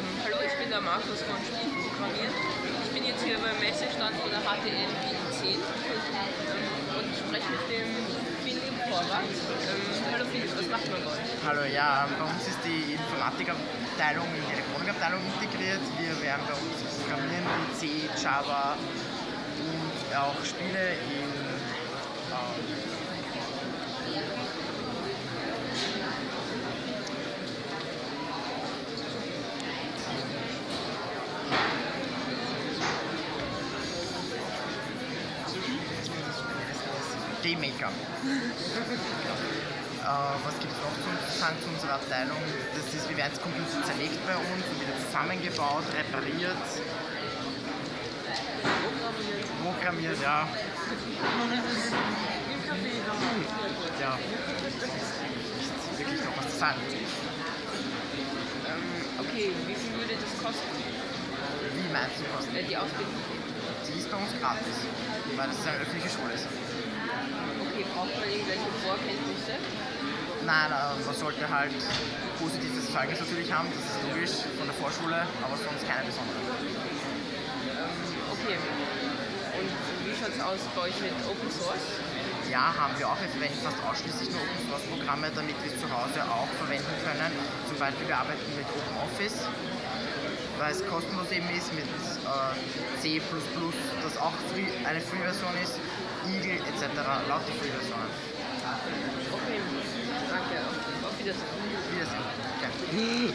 Ähm, hallo, ich bin der Markus von Spielen Programmieren. Ich bin jetzt hier beim Messestand von der HTM Wien 10 ähm, und spreche mit dem Philipp Vorrat. Ähm, hallo Philipp, was macht man bei euch? Hallo, ja, bei uns ist die Informatikabteilung in die Elektronikabteilung integriert. Wir werden bei uns programmieren in C, Java und auch Spiele in G-Maker. äh, was gibt es noch zu sagen zu unserer Abteilung? Das ist, wir werden jetzt Computer zerlegt bei uns und wieder zusammengebaut, repariert. Programmiert, ja. Ja, ist wirklich noch was zu sagen. Ähm, okay, wie viel würde das kosten? Wie meinst du kosten? Äh, die Ausbildung? Die ist bei uns gratis, weil das eine öffentliche Schule ist. Okay, braucht man irgendwelche Vorkenntnisse? Nein, äh, man sollte halt positives Zeugnis natürlich haben, das ist logisch, von der Vorschule, aber sonst keine besonderen. Okay. Und wie schaut es aus bei euch mit Open Source? Ja, haben wir auch. Wir verwenden fast ausschließlich nur Open Source Programme, damit wir es zu Hause auch verwenden können. Zum Beispiel wir arbeiten mit Open Office, weil es kostenlos eben ist, mit äh, C++, das auch free, eine Free-Version ist, Eagle etc. Lauter Free-Versionen. Okay, danke. Auf Wiedersehen. Wiedersehen. Okay.